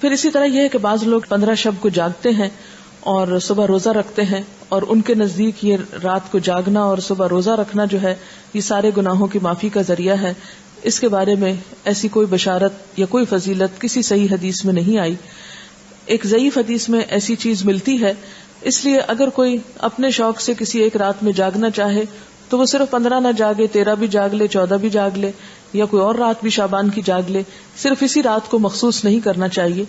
پھر اسی طرح یہ ہے کہ بعض لوگ پندرہ شب کو جاگتے ہیں اور صبح روزہ رکھتے ہیں اور ان کے نزدیک یہ رات کو جاگنا اور صبح روزہ رکھنا جو ہے، یہ سارے گناہوں کی معافی کا ذریعہ ہے۔ اس کے بارے میں ایسی کوئی بشارت یا کوئی فضیلت کسی صحیح حدیث میں نہیں آئی۔ ایک ضعیف حدیث میں ایسی چیز ملتی ہے۔ اس لیے اگر کوئی اپنے شوق سے کسی ایک رات میں جاگنا چاہے تو وہ صرف پندرہ نہ جاگے، تیرہ بھی جاگ لے، چودہ بھی جاگ لے، یا کوئی اور رات بھی شابان کی جاگ لے، صرف اسی رات کو مخصوص نہیں کرنا چاہیے۔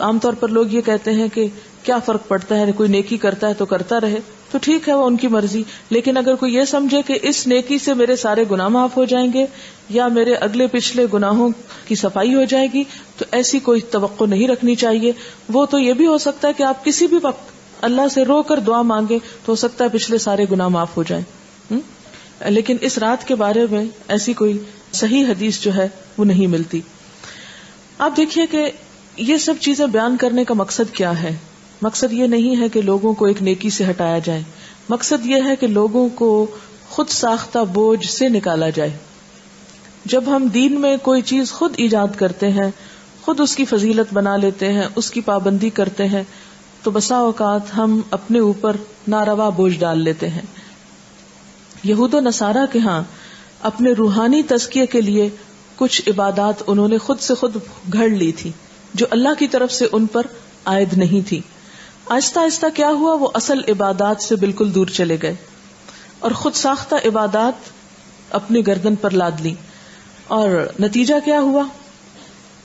عام طور پر لوگ یہ کہتے ہیں کہ کیا فرق پڑتا ہے، کوئی نیکی کرتا ہے تو کرتا رہے، تو ٹھیک ہے، وہ ان کی مرضی۔ لیکن اگر کوئی یہ سمجھے کہ اس نیکی سے میرے سارے گناہ معاف ہو جائیں گے، یا میرے اگلے پچھلے گناہوں کی صفائی ہو جائے گی، تو ایسی کوئی توقع نہیں رکھنی چاہیے۔ وہ تو یہ بھی ہو سکتا ہے کہ آپ کسی بھی وقت اللہ سے رو کر دعا مانگے، تو ہو سکتا ہے پچھلے سارے گناہ معاف ہو جائیں۔ لیکن اس رات کے بارے میں ایسی کوئی صحیح حدیث جو ہے وہ نہیں ملتی۔ آپ دیکھیے کہ یہ سب چیزیں بیان کرنے کا مقصد کیا ہے؟ مقصد یہ نہیں ہے کہ لوگوں کو ایک نیکی سے ہٹایا جائے۔ مقصد یہ ہے کہ لوگوں کو خود ساختہ بوجھ سے نکالا جائے۔ جب ہم دین میں کوئی چیز خود ایجاد کرتے ہیں، خود اس کی فضیلت بنا لیتے ہیں، اس کی پابندی کرتے ہیں، تو بسا اوقات ہم اپنے اوپر ناروا بوجھ ڈال لیتے ہیں۔ یہود و نصارہ کے ہاں اپنے روحانی تزکیے کے لیے کچھ عبادات انہوں نے خود سے خود گھڑ لی تھی، جو اللہ کی طرف سے ان پر عائد نہیں تھی۔ آہستہ آہستہ کیا ہوا، وہ اصل عبادات سے بالکل دور چلے گئے اور خود ساختہ عبادات اپنی گردن پر لاد لی۔ اور نتیجہ کیا ہوا؟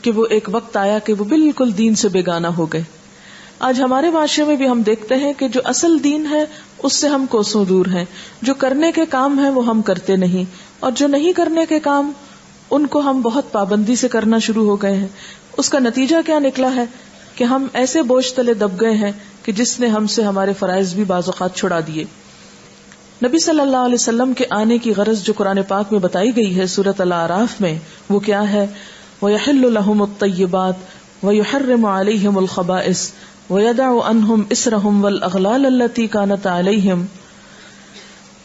کہ وہ ایک وقت آیا کہ وہ بالکل دین سے بیگانہ ہو گئے۔ آج ہمارے معاشرے میں بھی ہم دیکھتے ہیں کہ جو اصل دین ہے، اس سے ہم کوسوں دور ہیں۔ جو کرنے کے کام ہیں، وہ ہم کرتے نہیں۔ اور جو نہیں کرنے کے کام، ان کو ہم بہت پابندی سے کرنا شروع ہو گئے ہیں۔ اس کا نتیجہ کیا نکلا ہے؟ کہ ہم ایسے بوجھ تلے دب گئے ہیں کہ جس نے ہم سے ہمارے فرائض بھی بعض اوقات چھڑا دیے۔ نبی صلی اللہ علیہ وسلم کے آنے کی غرض جو قرآن پاک میں بتائی گئی ہے سورت اللہ عراف میں، وہ کیا ہے؟ وہ یحل الحم الطیبات و یحرم علیہم الخبائس وَيَدَعُ أَنْهُمْ إِسْرَهُمْ وَالْأَغْلَالَ الَّتِي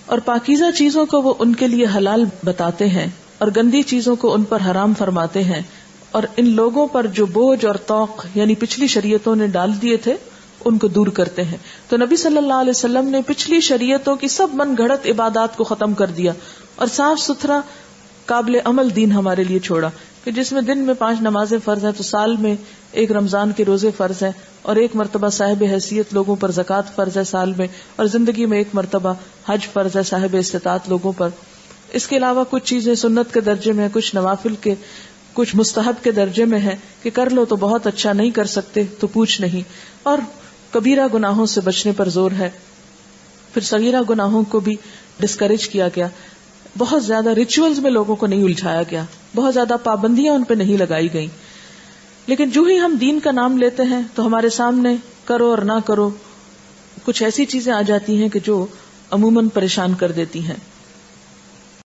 اور پاکیزہ چیزوں کو وہ ان کے لیے حلال بتاتے ہیں اور گندی چیزوں کو ان پر حرام فرماتے ہیں۔ اور ان لوگوں پر جو بوجھ اور توق یعنی پچھلی شریعتوں نے ڈال دیے تھے، ان کو دور کرتے ہیں۔ تو نبی صلی اللہ علیہ وسلم نے پچھلی شریعتوں کی سب من گھڑت عبادات کو ختم کر دیا اور صاف ستھرا قابل عمل دین ہمارے لیے چھوڑا۔ کہ جس میں دن میں پانچ نمازیں فرض ہیں تو سال میں ایک رمضان کے روزے فرض ہیں اور ایک مرتبہ صاحب حیثیت لوگوں پر زکوٰۃ فرض ہے سال میں اور زندگی میں ایک مرتبہ حج فرض ہے صاحب استطاعت لوگوں پر۔ اس کے علاوہ کچھ چیزیں سنت کے درجے میں کچھ نوافل کے، کچھ مستحب کے درجے میں ہے کہ کر لو تو بہت اچھا نہیں کر سکتے تو پوچھ نہیں۔ اور کبیرہ گناہوں سے بچنے پر زور ہے۔ پھر سگیرہ گناہوں کو بھی ڈسکریج کیا گیا۔ بہت زیادہ ریچولز میں لوگوں کو نہیں الجھایا گیا۔ بہت زیادہ پابندیاں ان پہ نہیں لگائی گئی لیکن جو ہی ہم دین کا نام لیتے ہیں تو ہمارے سامنے کرو اور نہ کرو، کچھ ایسی چیزیں آ جاتی ہیں کہ جو عموماً پریشان کر دیتی ہیں۔